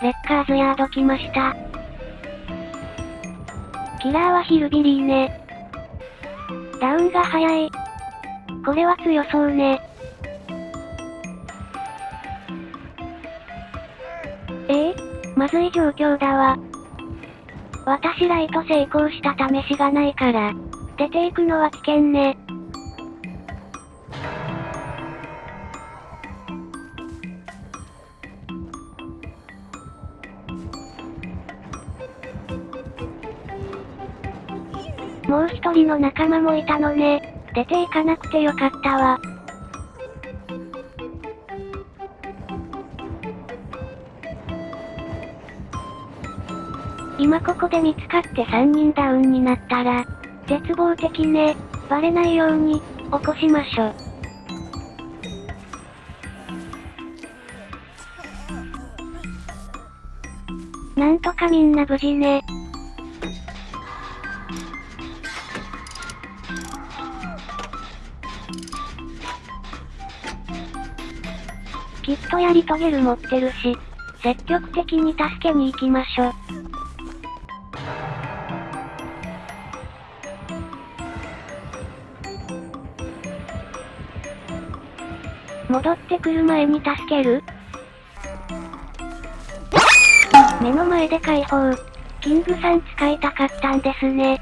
レッカーズヤード来ました。キラーはヒルビリーね。ダウンが早い。これは強そうね。ええまずい状況だわ。私ライト成功した試しがないから、出ていくのは危険ね。もう一人の仲間もいたのね。出ていかなくてよかったわ。今ここで見つかって3人ダウンになったら、絶望的ね。バレないように、起こしましょ。なんとかみんな無事ね。きっとやり遂げる持ってるし、積極的に助けに行きましょ。戻ってくる前に助ける？目の前で解放。キングさん使いたかったんですね。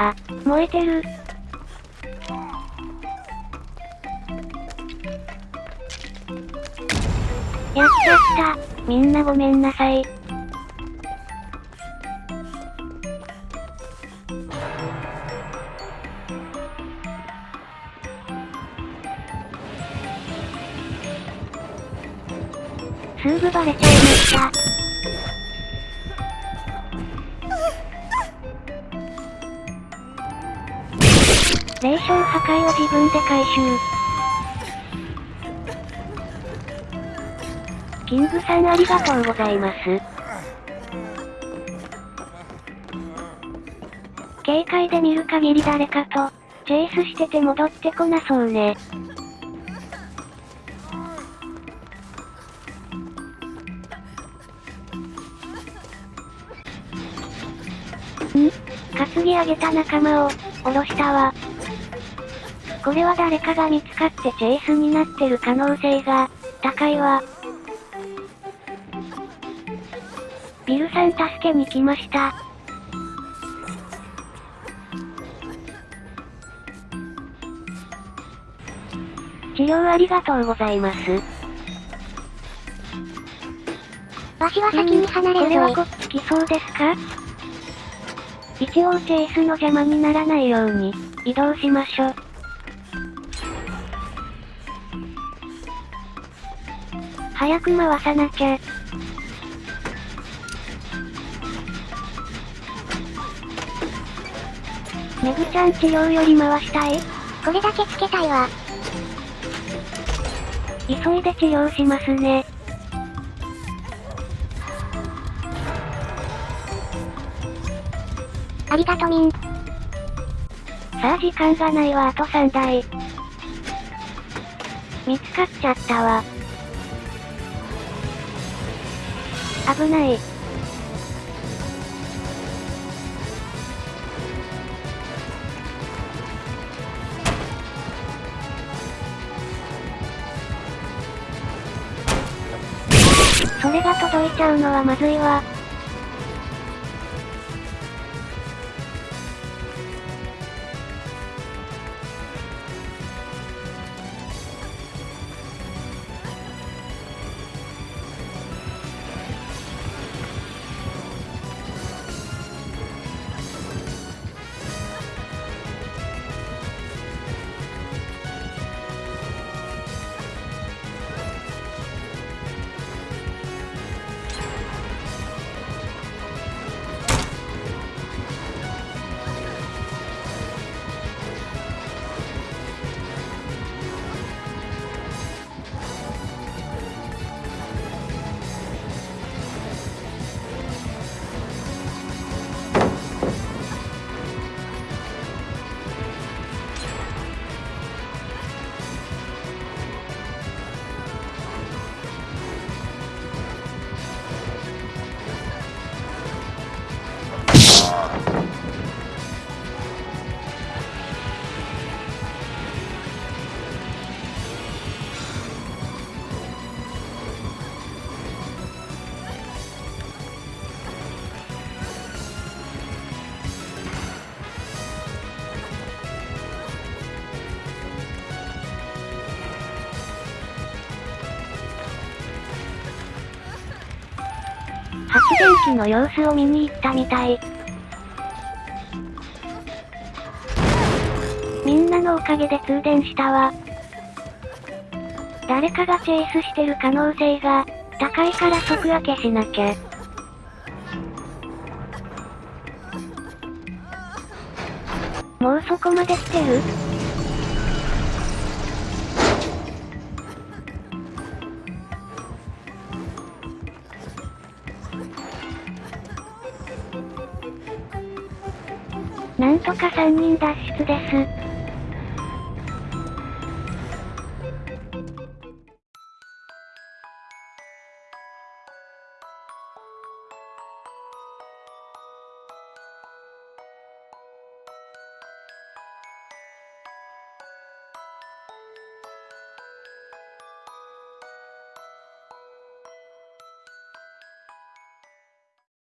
あ、燃えてる。やっちゃった。みんなごめんなさい。すぐバレちゃいました。霊障破壊を自分で回収。キングさんありがとうございます。警戒で見る限り誰かと、チェイスしてて戻ってこなそうね。ん？担ぎ上げた仲間を、下ろしたわ。これは誰かが見つかってチェイスになってる可能性が、高いわ。ビルさん助けに来ました。治療ありがとうございます。わしは先に離れるこれはこっち来そうですか？一応チェイスの邪魔にならないように、移動しましょ。早く回さなきゃ。メグちゃん治療より回したいこれだけつけたいわ。急いで治療しますね。ありがとみん。さあ時間がないわあと3台。見つかっちゃったわ。危ない。それが届いちゃうのはまずいわ。発電機の様子を見に行ったみたい。みんなのおかげで通電したわ。誰かがチェイスしてる可能性が、高いから即開けしなきゃ。もうそこまで来てる？とか3人脱出です。